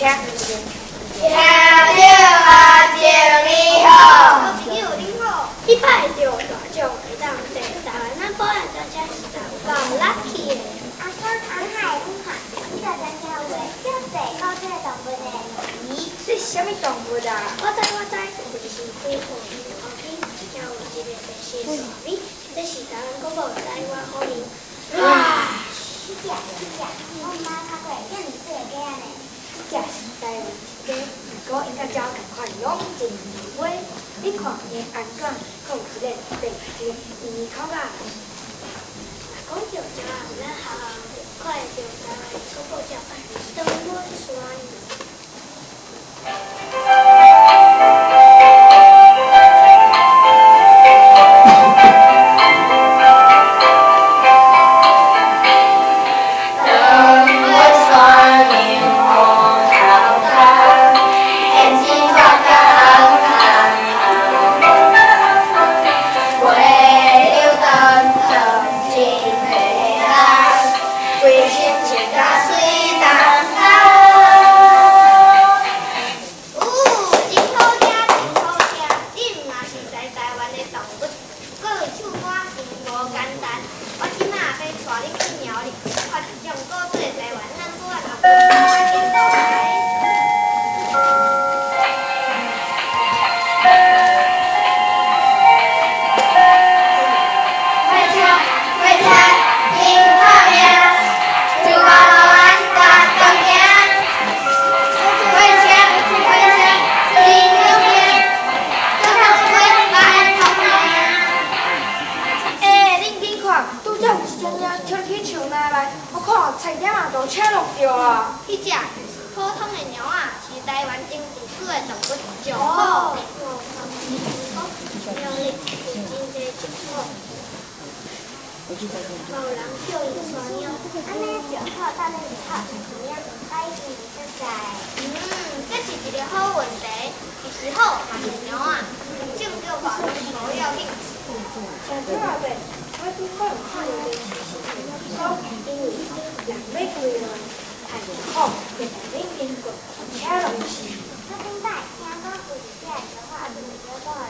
请。听着啊，祝你好。你好，你拜着大奖会当坐台湾咱保安大家是够 lucky 的。阿叔阿海你看，你大家听话，叫坐到这个动物的。咦，这是什么动物啊？我知我知，就是飞虎后边叫有一个白色蛇尾，这是台湾国宝台湾好名。哇，你食你食，我妈较过，叫你做个安尼。这是台湾一家，不过应该照同款养真话。你看伊安怎，可有一个白色圆口啊？咱都车落着啊！迄只普通的猫啊，是台湾真古久的动物，上好的。猫，人叫伊山猫。安尼上好，到底是好怎样？摆伊实在。嗯，这是一个好问题，是好嘛是猫啊？种叫法拢无要紧。拄好有看到一个事情，讲因为人要归来，太好，就让恁经过，车落去。我顶摆听讲有一只的话，就是叫做耳青啊，